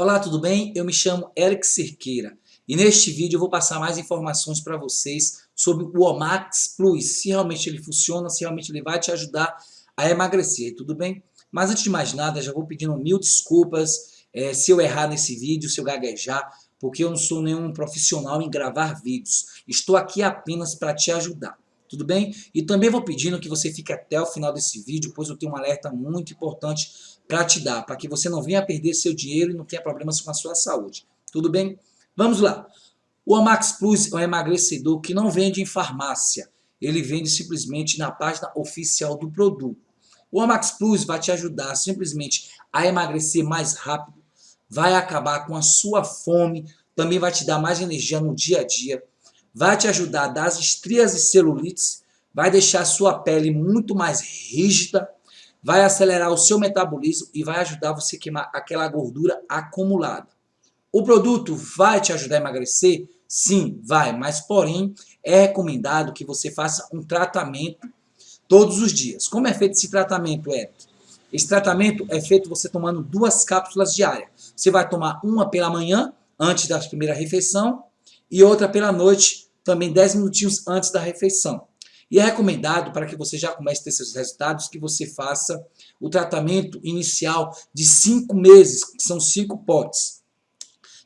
Olá, tudo bem? Eu me chamo Eric Cerqueira e neste vídeo eu vou passar mais informações para vocês sobre o Omax Plus, se realmente ele funciona, se realmente ele vai te ajudar a emagrecer, tudo bem? Mas antes de mais nada, já vou pedindo mil desculpas é, se eu errar nesse vídeo, se eu gaguejar, porque eu não sou nenhum profissional em gravar vídeos. Estou aqui apenas para te ajudar tudo bem? E também vou pedindo que você fique até o final desse vídeo, pois eu tenho um alerta muito importante para te dar, para que você não venha perder seu dinheiro e não tenha problemas com a sua saúde, tudo bem? Vamos lá. O Amax Plus é um emagrecedor que não vende em farmácia, ele vende simplesmente na página oficial do produto. O Amax Plus vai te ajudar simplesmente a emagrecer mais rápido, vai acabar com a sua fome, também vai te dar mais energia no dia a dia, vai te ajudar a dar as estrias e celulites, vai deixar a sua pele muito mais rígida, vai acelerar o seu metabolismo e vai ajudar você a queimar aquela gordura acumulada. O produto vai te ajudar a emagrecer? Sim, vai, mas porém é recomendado que você faça um tratamento todos os dias. Como é feito esse tratamento, Eric? Esse tratamento é feito você tomando duas cápsulas diárias. Você vai tomar uma pela manhã, antes da primeira refeição, e outra pela noite, também 10 minutinhos antes da refeição. E é recomendado para que você já comece a ter seus resultados que você faça o tratamento inicial de 5 meses, que são 5 potes,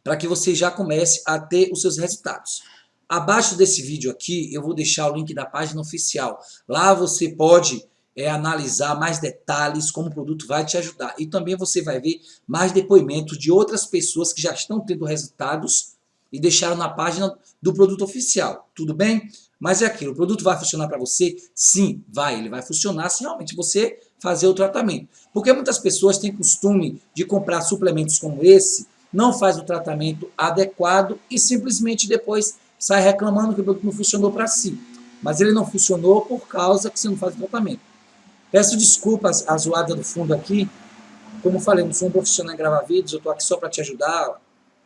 para que você já comece a ter os seus resultados. Abaixo desse vídeo aqui eu vou deixar o link da página oficial. Lá você pode é, analisar mais detalhes, como o produto vai te ajudar. E também você vai ver mais depoimentos de outras pessoas que já estão tendo resultados e deixaram na página do produto oficial, tudo bem? Mas é aquilo, o produto vai funcionar para você? Sim, vai, ele vai funcionar se realmente você fazer o tratamento. Porque muitas pessoas têm costume de comprar suplementos como esse, não faz o tratamento adequado e simplesmente depois sai reclamando que o produto não funcionou para si. Mas ele não funcionou por causa que você não faz o tratamento. Peço desculpas a zoada do fundo aqui, como falei, não sou um profissional em gravar vídeos, eu estou aqui só para te ajudar,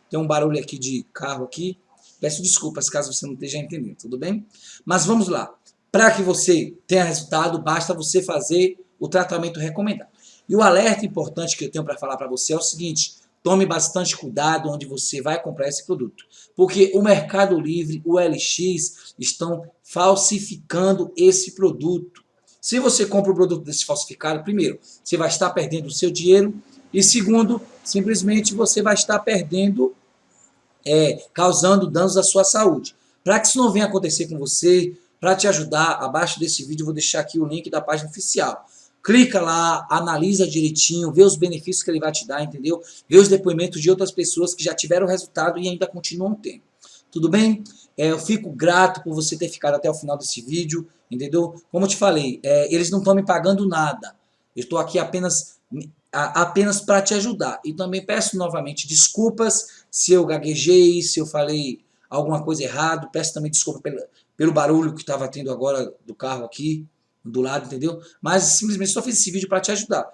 tem um barulho aqui de carro aqui. Peço desculpas caso você não esteja entendendo, tudo bem? Mas vamos lá. Para que você tenha resultado, basta você fazer o tratamento recomendado. E o alerta importante que eu tenho para falar para você é o seguinte, tome bastante cuidado onde você vai comprar esse produto. Porque o Mercado Livre, o LX, estão falsificando esse produto. Se você compra o produto desse falsificado, primeiro, você vai estar perdendo o seu dinheiro e segundo, simplesmente você vai estar perdendo, é, causando danos à sua saúde. Para que isso não venha acontecer com você, para te ajudar, abaixo desse vídeo eu vou deixar aqui o link da página oficial. Clica lá, analisa direitinho, vê os benefícios que ele vai te dar, entendeu? Vê os depoimentos de outras pessoas que já tiveram resultado e ainda continuam tendo. Tudo bem? É, eu fico grato por você ter ficado até o final desse vídeo, entendeu? Como eu te falei, é, eles não estão me pagando nada. Eu estou aqui apenas apenas para te ajudar. E também peço novamente desculpas se eu gaguejei, se eu falei alguma coisa errado, peço também desculpa pelo, pelo barulho que estava tendo agora do carro aqui, do lado, entendeu? Mas simplesmente só fiz esse vídeo para te ajudar.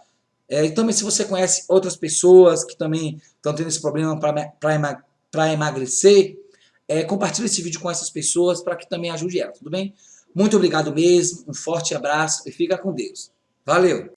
É, e também se você conhece outras pessoas que também estão tendo esse problema para emagrecer, é, compartilhe esse vídeo com essas pessoas para que também ajude elas, tudo bem? Muito obrigado mesmo, um forte abraço e fica com Deus. Valeu!